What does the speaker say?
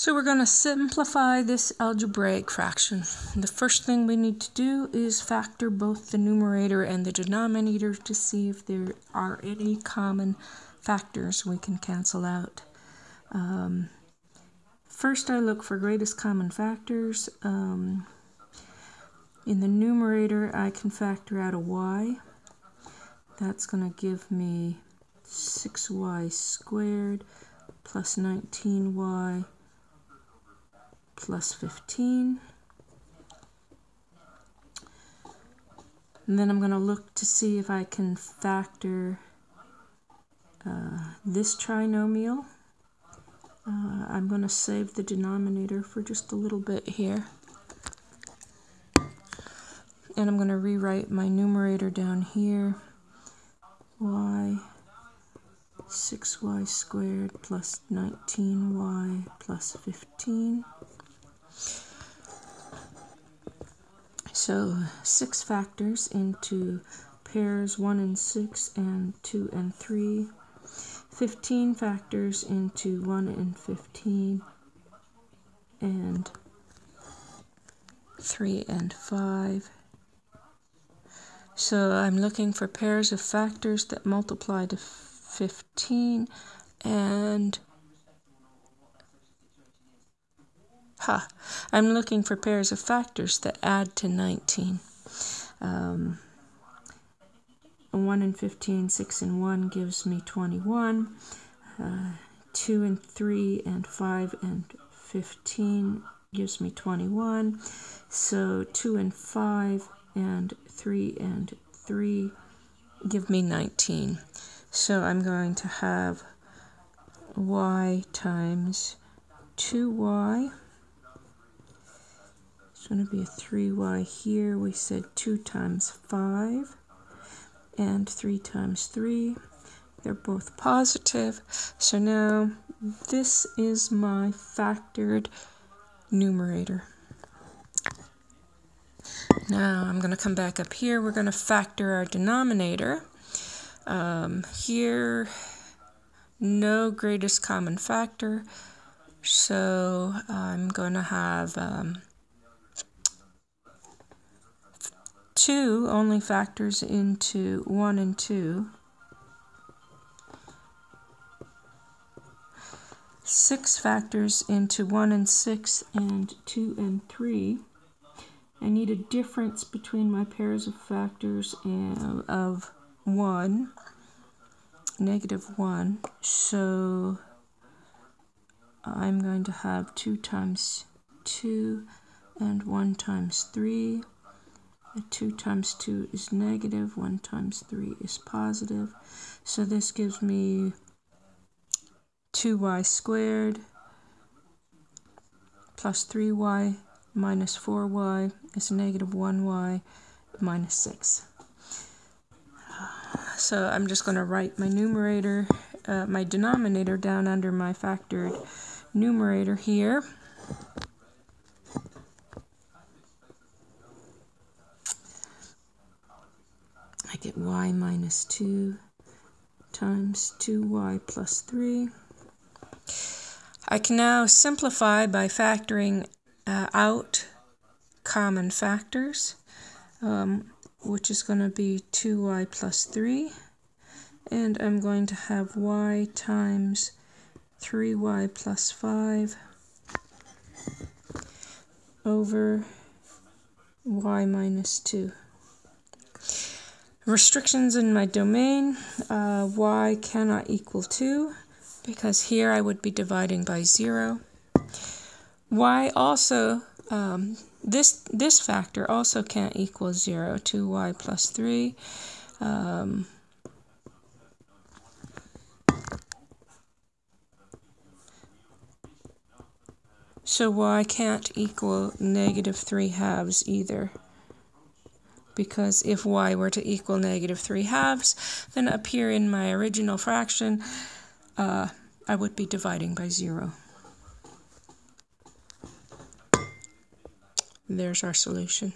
So we're going to simplify this algebraic fraction. The first thing we need to do is factor both the numerator and the denominator to see if there are any common factors we can cancel out. Um, first I look for greatest common factors. Um, in the numerator I can factor out a y. That's going to give me 6y squared plus 19y plus 15. And then I'm going to look to see if I can factor uh, this trinomial. Uh, I'm going to save the denominator for just a little bit here. And I'm going to rewrite my numerator down here. y 6y squared plus 19y plus 15. So six factors into pairs 1 and 6 and 2 and 3. 15 factors into 1 and 15 and 3 and 5. So I'm looking for pairs of factors that multiply to 15 and Ha! I'm looking for pairs of factors that add to 19. Um, 1 and 15, 6 and 1 gives me 21. Uh, 2 and 3 and 5 and 15 gives me 21. So 2 and 5 and 3 and 3 give me 19. So I'm going to have y times 2y going to be a 3y here. We said 2 times 5 and 3 times 3. They're both positive. So now this is my factored numerator. Now I'm going to come back up here. We're going to factor our denominator. Um, here, no greatest common factor. So I'm going to have um, 2 only factors into 1 and 2. 6 factors into 1 and 6 and 2 and 3. I need a difference between my pairs of factors of 1, negative 1. So I'm going to have 2 times 2 and 1 times 3. 2 times 2 is negative, 1 times 3 is positive. So this gives me 2y squared plus 3y minus 4y is negative 1y minus 6. So I'm just going to write my numerator, uh, my denominator down under my factored numerator here. Get y minus 2 times 2y plus 3. I can now simplify by factoring uh, out common factors, um, which is going to be 2y plus 3. And I'm going to have y times 3y plus 5 over y minus 2 restrictions in my domain, uh, y cannot equal 2, because here I would be dividing by 0. y also, um, this, this factor also can't equal 0, 2y plus 3. Um, so y can't equal negative 3 halves either because if y were to equal negative 3 halves, then up here in my original fraction, uh, I would be dividing by 0. There's our solution.